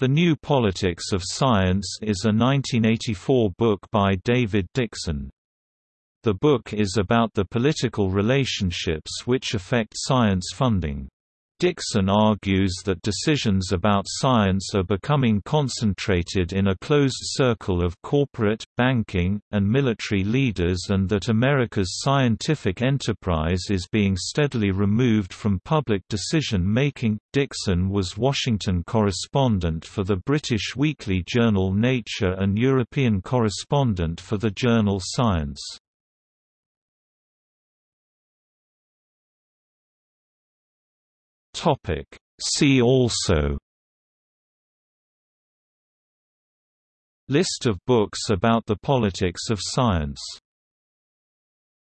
The New Politics of Science is a 1984 book by David Dickson. The book is about the political relationships which affect science funding. Dickson argues that decisions about science are becoming concentrated in a closed circle of corporate, banking, and military leaders and that America's scientific enterprise is being steadily removed from public decision-making. Dickson was Washington correspondent for the British weekly journal Nature and European correspondent for the journal Science. Topic. See also List of books about the politics of science